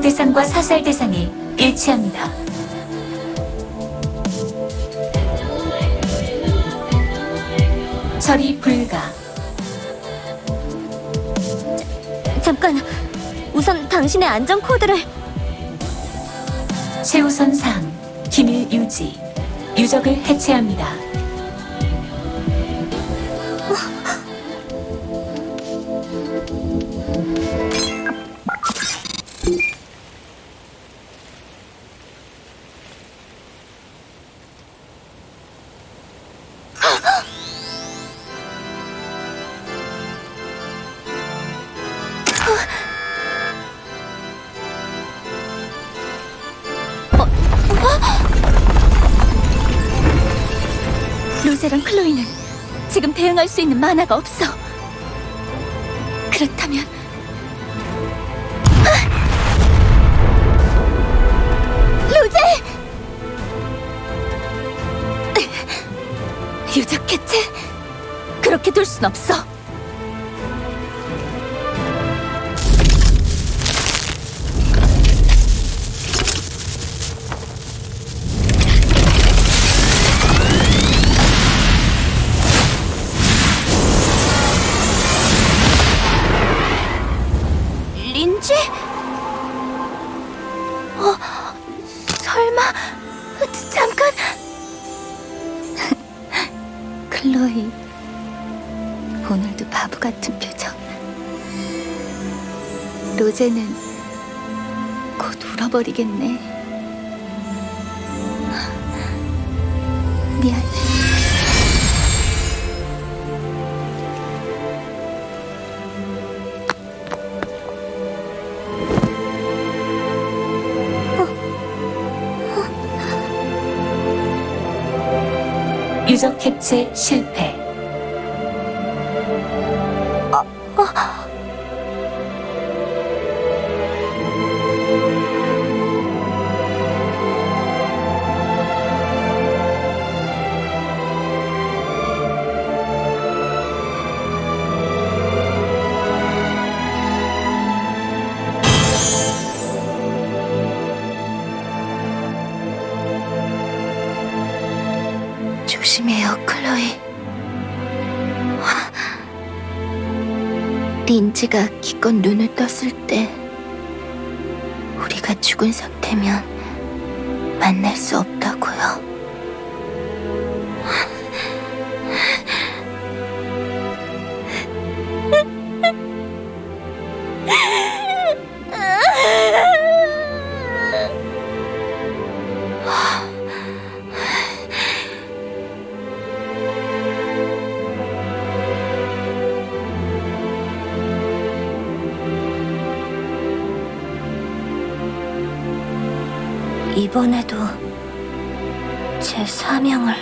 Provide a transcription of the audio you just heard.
대상과 사살 대상이 일치합니다. 처리 불가. 잠깐, 우선 당신의 안전 코드를 최우선 사항 기밀 유지. 유적을 해체합니다. 로제랑 클로이는 지금 대응할 수 있는 만화가 없어. 그렇다면 로제! 유적 개체 그렇게 둘 순 없어. 설마 잠깐. 클로이, 오늘도 바보 같은 표정. 로제는 곧 울어버리겠네. 미안. 유적 해체 실패. 조심해요, 클로이. 린지가 기껏 눈을 떴을 때 우리가 죽은 상태면 만날 수 없다고요. 이번에도 제 사명을